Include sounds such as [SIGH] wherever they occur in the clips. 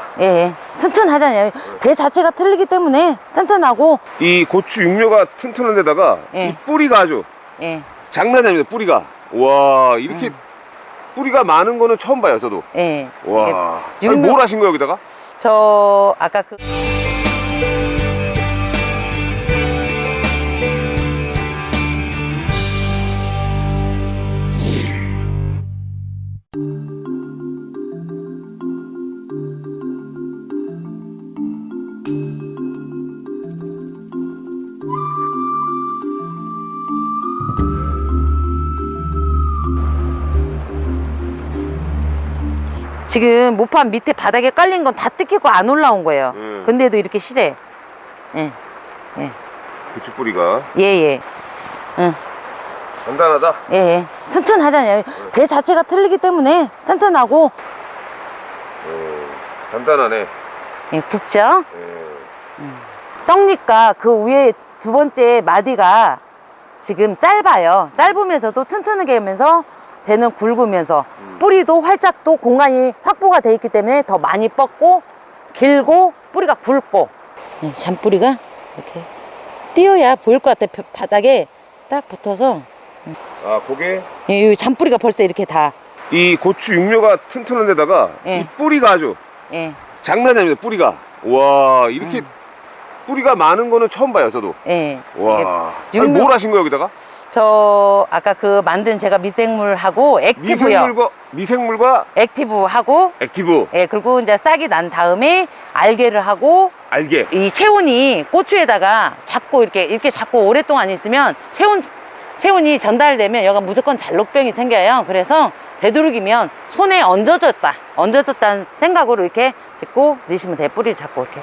튼튼하다. 예, 예. 튼튼하잖아요. 대 자체가 틀리기 때문에 튼튼하고 이 고추 육묘가 튼튼한 데다가 예. 이 뿌리가 아주 예, 장난이 아닙니다. 뿌리가. 와 이렇게 뿌리가 많은 거는 처음 봐요. 저도. 예. 와. 이게 아니, 육묘- 뭘 하신 거예요 여기다가? 저 아까 그 지금 모판 밑에 바닥에 깔린 건 다 뜯기고 안 올라온 거예요. 음. 근데도 이렇게 실해. 예, 고추 뿌리가 예, 예. 응. 단단하다. 예, 예. 튼튼하잖아요. 대 자체가 틀리기 때문에 튼튼하고 어, 단단하네. 예, 굵죠? 예. 떡잎과 그 위에 두 번째 마디가 지금 짧아요. 짧으면서도 튼튼하게 하면서 대는 굵으면서 뿌리도 활짝 또 공간이 확보가 돼 있기 때문에 더 많이 뻗고 길고 뿌리가 굵고 예, 잔뿌리가 이렇게 띄어야 보일 것 같아 요 바닥에 딱 붙어서 아 그게 예, 이 잔뿌리가 벌써 이렇게 다 이 고추 육묘가 튼튼한 데다가 예. 이 뿌리가 아주 예, 장난이 아닙니다. 뿌리가. 와 이렇게 뿌리가 많은 거는 처음 봐요. 저도. 예. 와. 아니, 육묘- 뭘 하신 거예요 여기다가? 저 아까 그 만든 제가 미생물하고 액티브요. 미생물과 미생물과 액티브하고 액티브 예, 그리고 이제 싹이 난 다음에 알게를 하고 알게. 이 체온이 고추에다가 잡고 이렇게 이렇게 잡고 오랫동안 있으면 체온 체온이 전달되면 여가 무조건 잔록병이 생겨요. 그래서 되도록이면 손에 얹어졌다, 얹어졌다는 생각으로 이렇게 짚고 넣으시면 돼. 뿌리를 잡고 이렇게.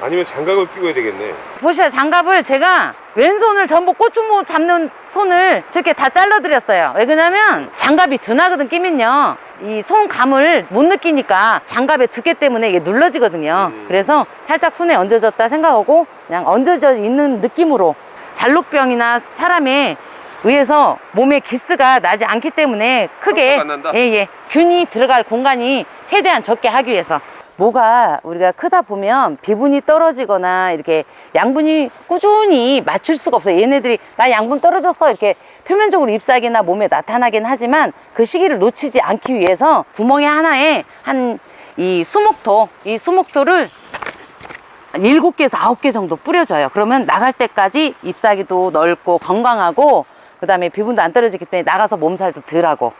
아니면 장갑을 끼고 해야 되겠네. 보시죠, 장갑을 제가 왼손을 전부 고추모 잡는 손을 저렇게 다 잘라드렸어요. 왜 그러냐면 장갑이 둔하거든 끼면요. 이 손감을 못 느끼니까 장갑의 두께 때문에 이게 눌러지거든요. 음. 그래서 살짝 손에 얹어졌다 생각하고 그냥 얹어져 있는 느낌으로 잔록병이나 사람의 의해서 몸에 기스가 나지 않기 때문에 크게 안 난다? 예, 예. 균이 들어갈 공간이 최대한 적게 하기 위해서 뭐가 우리가 크다 보면 비분이 떨어지거나 이렇게 양분이 꾸준히 맞출 수가 없어요. 얘네들이 나 양분 떨어졌어 이렇게 표면적으로 잎사귀나 몸에 나타나긴 하지만 그 시기를 놓치지 않기 위해서 구멍에 하나에 한 이 수목토 이 수목토를 일곱 개에서 아홉 개 정도 뿌려줘요. 그러면 나갈 때까지 잎사귀도 넓고 건강하고 그 다음에 비분도 안 떨어지기 때문에 나가서 몸살도 덜하고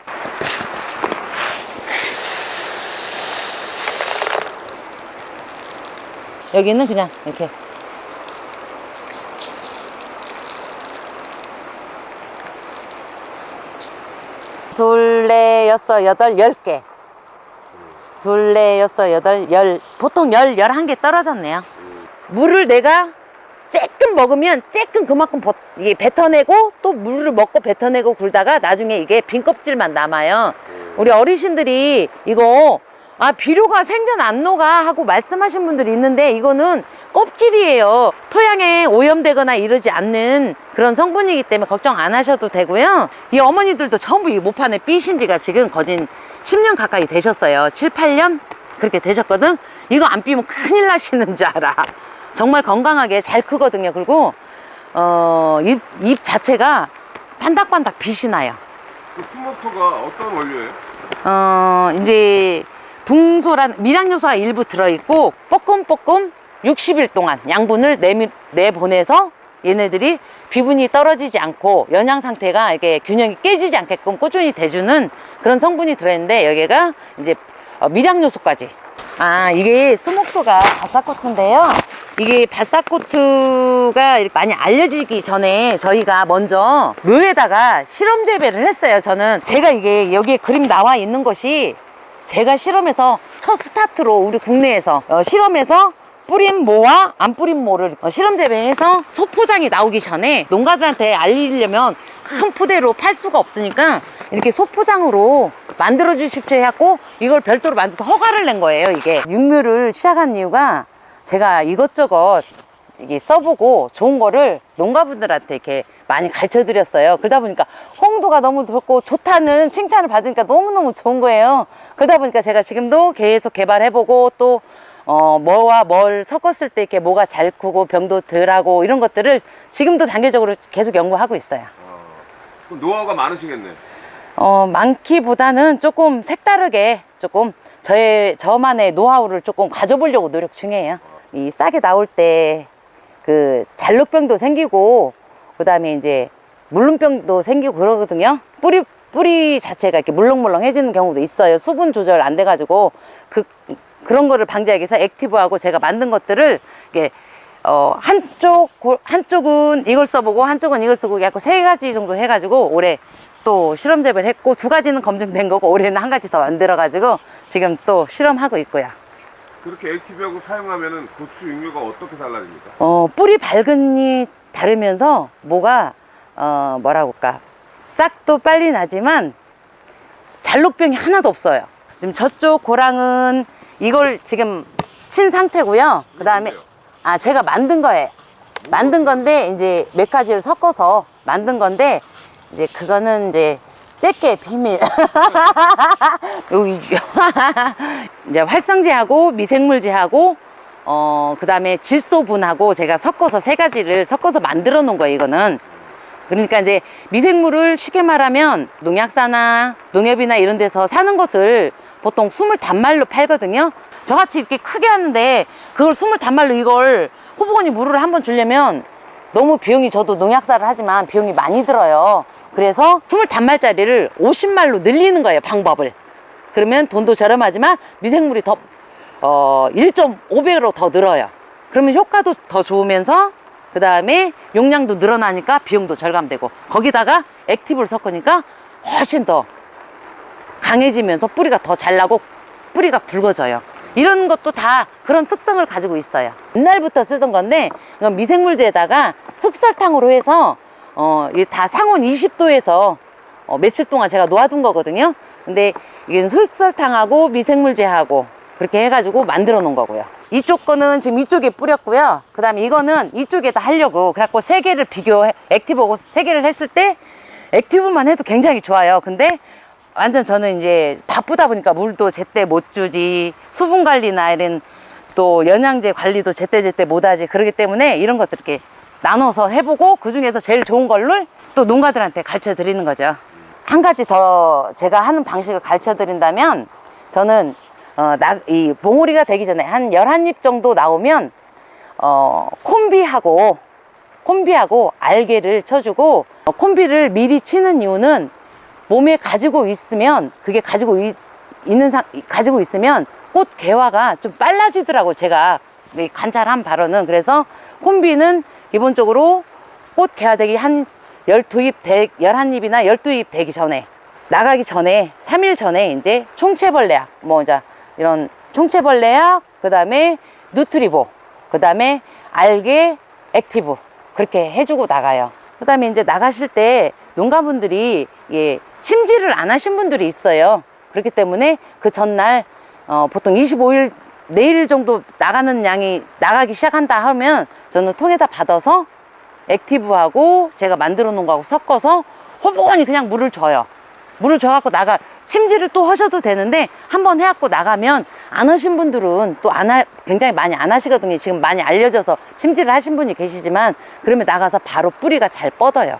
여기는 그냥 이렇게 둘, 넷, 여섯, 여덟, 열 개. 둘, 넷, 여섯, 여덟, 열. 보통 열, 열한 개 떨어졌네요. 물을 내가 쬐끔 먹으면 쬐끔 그만큼 버- 이게 뱉어내고 또 물을 먹고 뱉어내고 굴다가 나중에 이게 빈 껍질만 남아요. 우리 어르신들이 이거 아 비료가 생전 안 녹아 하고 말씀하신 분들이 있는데 이거는 껍질이에요. 토양에 오염되거나 이러지 않는 그런 성분이기 때문에 걱정 안 하셔도 되고요. 이 어머니들도 전부 이 모판에 삐신 지가 지금 거진 10년 가까이 되셨어요. 7, 8년 그렇게 되셨거든. 이거 안 삐면 큰일 나시는 줄 알아. 정말 건강하게 잘 크거든요. 그리고 어, 잎, 잎 자체가 반닥반닥 빛이 나요. 그 스모토가 어떤 원료예요? 어, 이제 붕소란 미량 요소가 일부 들어있고 뻐끔뻐끔 60일 동안 양분을 내미, 내보내서 얘네들이 비분이 떨어지지 않고 영양 상태가 이게 균형이 깨지지 않게끔 꾸준히 대주는 그런 성분이 들어있는데 여기가 이제 어, 미량 요소까지. 아 이게 수목토가 바사코트인데요. 이게 바사코트가 많이 알려지기 전에 저희가 먼저 묘에다가 실험 재배를 했어요 저는. 제가 이게 여기에 그림 나와 있는 것이 제가 실험해서 첫 스타트로 우리 국내에서 어, 실험해서 뿌린 모와 안 뿌린 모를 어, 실험 재배해서 소포장이 나오기 전에 농가들한테 알리려면 큰 푸대로 팔 수가 없으니까 이렇게 소포장으로 만들어 주십시오 해갖고 이걸 별도로 만들어서 허가를 낸 거예요 이게 육묘를 시작한 이유가 제가 이것저것 이게 써보고 좋은 거를 농가분들한테 이렇게 많이 가르쳐 드렸어요. 그러다 보니까 홍도가 너무 좋고 좋다는 칭찬을 받으니까 너무너무 좋은 거예요. 그러다 보니까 제가 지금도 계속 개발해보고 또 어, 뭐와 뭘 섞었을 때 이렇게 뭐가 잘 크고 병도 덜하고 이런 것들을 지금도 단계적으로 계속 연구하고 있어요. 어, 그럼 노하우가 많으시겠네. 어, 많기보다는 조금 색다르게 조금 저의 저만의 노하우를 조금 가져보려고 노력 중이에요. 이 싹이 나올 때 그 잘록병도 생기고 그다음에 이제 물름병도 생기고 그러거든요. 뿌리 뿌리 자체가 이렇게 물렁물렁해지는 경우도 있어요. 수분 조절 안 돼가지고 그 그런 거를 방지하기 위해서 액티브하고 제가 만든 것들을 이게 어 한쪽 고- 한쪽은 이걸 써보고 한쪽은 이걸 쓰고 약간 세 가지 정도 해가지고 올해 또 실험 재배를 했고 두 가지는 검증된 거고 올해는 한 가지 더 만들어가지고 지금 또 실험하고 있고요. 그렇게 액티브하고 사용하면은 고추 육류가 어떻게 달라집니까? 어, 뿌리 발근이 다르면서 뭐가 어, 뭐라고 할까 싹도 빨리 나지만 잘록병이 하나도 없어요. 지금 저쪽 고랑은 이걸 지금 친 상태고요. 그 다음에 아 제가 만든 거예요. 만든 건데 이제 몇 가지를 섞어서 만든 건데 이제 그거는 이제 째게 비밀. [LAUGHS] [LAUGHS] 이제 활성제하고 미생물제하고 어 그 다음에 질소분하고 제가 섞어서 세 가지를 섞어서 만들어 놓은 거예요. 이거는 그러니까 이제 미생물을 쉽게 말하면 농약사나 농협이나 이런 데서 사는 것을 보통 스물 단말로 팔거든요. 저같이 이렇게 크게 하는데 그걸 스물 단말로 이걸 호보건이 물을 한번 주려면 너무 비용이 저도 농약사를 하지만 비용이 많이 들어요. 그래서 스물 단말짜리를 50말로 늘리는 거예요. 방법을. 그러면 돈도 저렴하지만 미생물이 더 어, 1.5배로 더 늘어요. 그러면 효과도 더 좋으면서 그 다음에 용량도 늘어나니까 비용도 절감되고 거기다가 액티브를 섞으니까 훨씬 더 강해지면서 뿌리가 더 잘 나고 뿌리가 굵어져요. 이런 것도 다 그런 특성을 가지고 있어요. 옛날부터 쓰던 건데 미생물제에다가 흑설탕으로 해서 어, 이게 다 상온 20도에서 어, 며칠 동안 제가 놓아둔 거거든요. 근데 이게 흑설탕하고 미생물제하고 그렇게 해가지고 만들어 놓은 거고요. 이쪽 거는 지금 이쪽에 뿌렸고요. 그 다음에 이거는 이쪽에다 하려고 그래갖고 세 개를 비교, 액티브하고 세 개를 했을 때 액티브만 해도 굉장히 좋아요. 근데 완전 저는 이제 바쁘다 보니까 물도 제때 못 주지 수분 관리나 이런 또 영양제 관리도 제때제때 못 하지 그러기 때문에 이런 것들 이렇게 나눠서 해보고 그 중에서 제일 좋은 걸로 또 농가들한테 가르쳐 드리는 거죠. 한 가지 더 제가 하는 방식을 가르쳐 드린다면 저는 어, 나, 이 봉오리가 되기 전에 한 11입 정도 나오면 어, 콤비하고 콤비하고 알게를 쳐주고 어, 콤비를 미리 치는 이유는 몸에 가지고 있으면 그게 가지고 있, 있는 상 가지고 있으면 꽃 개화가 좀 빨라지더라고 제가. 이 관찰한 바로는. 그래서 콤비는 기본적으로 꽃 개화되기 한 12잎, 되, 11잎이나 12잎 되기 전에 나가기 전에 3일 전에 이제 총체벌레약 뭐 이제 이런 총체벌레약 그 다음에 누트리보 그 다음에 알게 액티브 그렇게 해주고 나가요. 그 다음에 이제 나가실 때 농가분들이 예, 심지를 안 하신 분들이 있어요. 그렇기 때문에 그 전날 어, 보통 25일 내일 정도 나가는 양이 나가기 시작한다 하면 저는 통에다 받아서 액티브하고 제가 만들어 놓은 거하고 섞어서 호보건히 그냥 물을 줘요. 물을 줘갖고 나가 침지를 또 하셔도 되는데 한번 해갖고 나가면 안 하신 분들은 또 안 하, 굉장히 많이 안 하시거든요. 지금 많이 알려져서 침지를 하신 분이 계시지만 그러면 나가서 바로 뿌리가 잘 뻗어요.